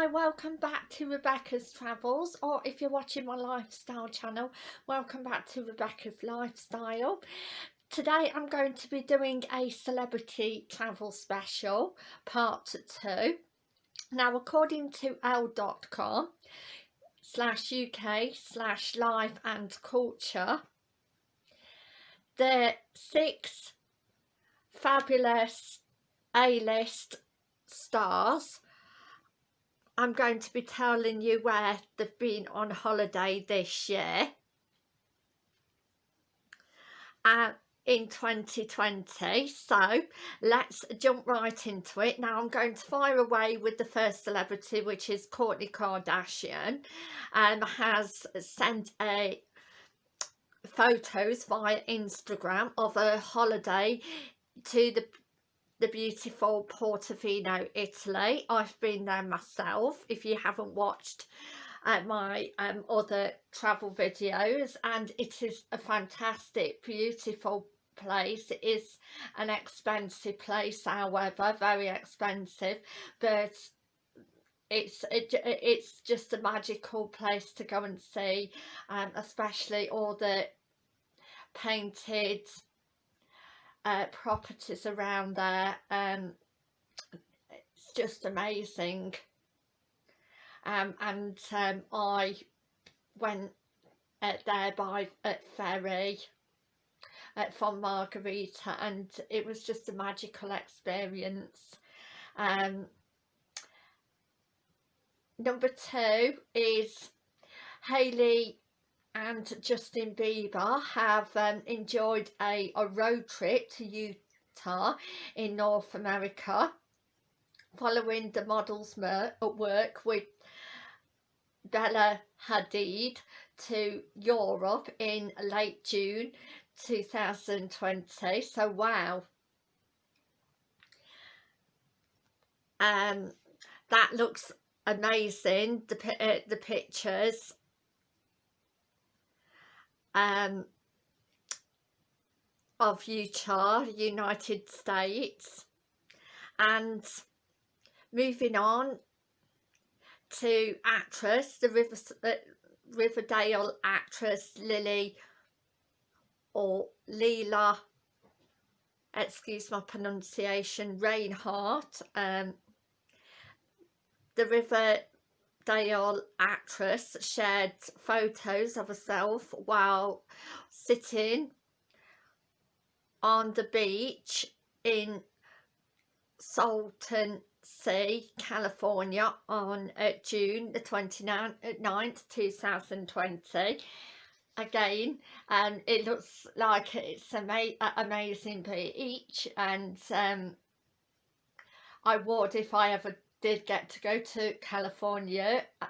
Hi, welcome back to Rebecca's Travels or if you're watching my lifestyle channel, welcome back to Rebecca's Lifestyle. Today I'm going to be doing a celebrity travel special, part 2. Now according to elle.com slash UK slash life and culture, the six fabulous A-list stars I'm going to be telling you where they've been on holiday this year. Uh, in 2020 so let's jump right into it. Now I'm going to fire away with the first celebrity which is Kourtney Kardashian. And um, has sent a photos via Instagram of a holiday to the the beautiful Portofino, Italy. I've been there myself if you haven't watched uh, my um, other travel videos and it is a fantastic beautiful place it is an expensive place however very expensive but it's it, it's just a magical place to go and see um, especially all the painted uh, properties around there um, it's just amazing. Um, and um, I went uh, there by at ferry uh, from Margherita and it was just a magical experience. Um, number two is Hailey and Justin Bieber have um, enjoyed a, a road trip to Utah in North America following the model's work with Bella Hadid to Europe in late June 2020 so wow. Um that looks amazing the, uh, the pictures um, of Utah, United States. And moving on to actress, the River, uh, Riverdale actress Lily or Leela, excuse my pronunciation, Reinhart, um, the River Dale actress shared photos of herself while sitting on the beach in Salton Sea, California on uh, June the 29th, 2020 again and it looks like it's ama amazing beach and um, I would if I ever did get to go to California uh,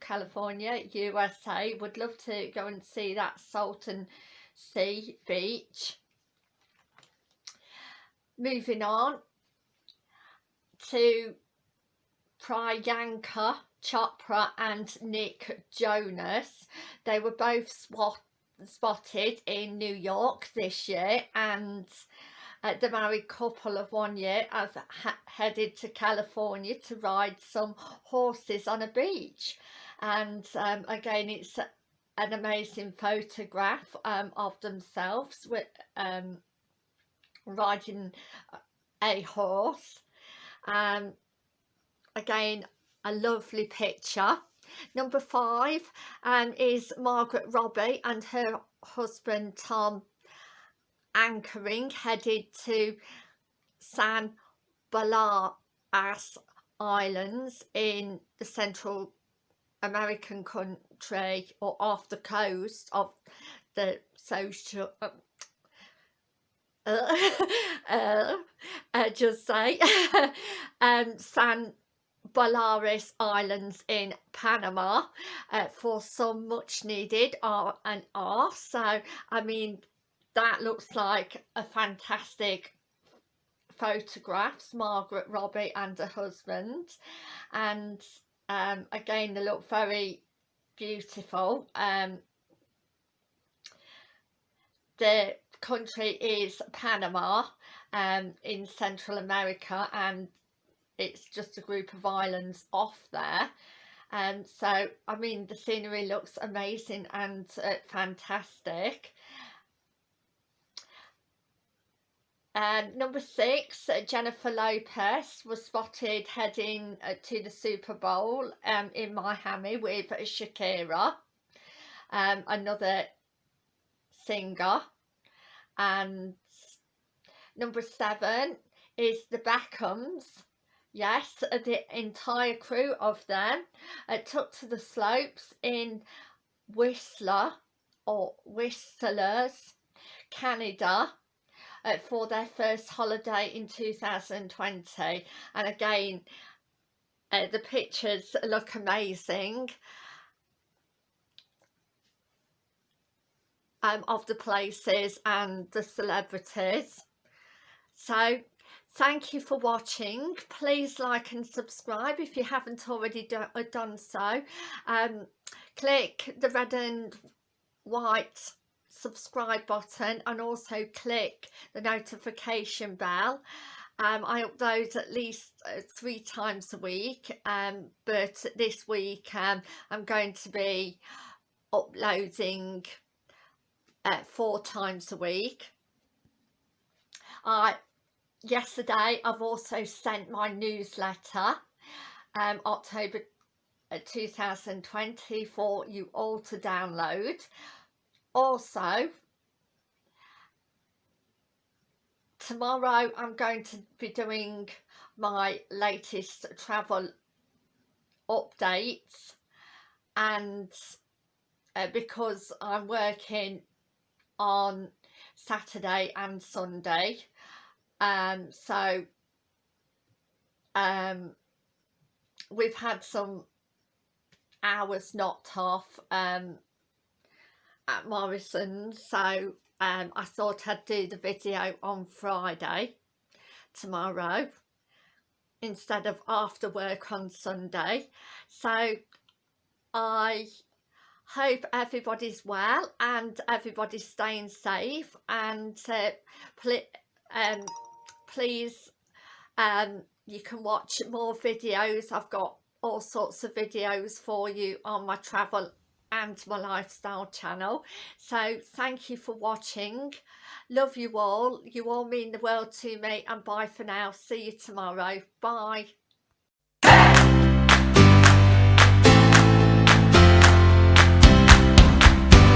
California USA would love to go and see that Salton Sea beach. Moving on to Priyanka Chopra and Nick Jonas. They were both spot spotted in New York this year and uh, the married couple of one year have headed to California to ride some horses on a beach. And um, again it's an amazing photograph um, of themselves with um, riding a horse. Um, again a lovely picture. Number five um, is Margaret Robbie and her husband Tom anchoring headed to San Blas Islands in the Central American country or off the coast of the social uh, uh, uh, just say um, San Baleares Islands in Panama. Uh, for some much needed R and R. So I mean that looks like a fantastic photographs Margaret Robbie and her husband. And um, again they look very beautiful. Um, the country is Panama um, in Central America and it's just a group of islands off there. Um so I mean the scenery looks amazing and uh, fantastic And number six, uh, Jennifer Lopez was spotted heading uh, to the Super Bowl um, in Miami with Shakira, um, another singer. And number seven is the Beckhams. Yes, uh, the entire crew of them uh, took to the slopes in Whistler or Whistlers, Canada uh, for their first holiday in 2020 and again uh, the pictures look amazing. Um, of the places and the celebrities. So thank you for watching. Please like and subscribe if you haven't already do uh, done so. Um, click the red and white subscribe button and also click the notification bell. Um, I upload at least uh, three times a week um, but this week um, I'm going to be uploading uh, four times a week. I yesterday I've also sent my newsletter um, October uh, 2020 for you all to download also tomorrow I'm going to be doing my latest travel updates. And uh, because I'm working on Saturday and Sunday um so um we've had some hours knocked off um at Morrison's. So um, I thought I'd do the video on Friday tomorrow instead of after work on Sunday. So I hope everybody's well and everybody's staying safe and uh, pl um, please um, you can watch more videos. I've got all sorts of videos for you on my travel and my lifestyle channel. So thank you for watching. Love you all. You all mean the world to me. And bye for now. See you tomorrow. Bye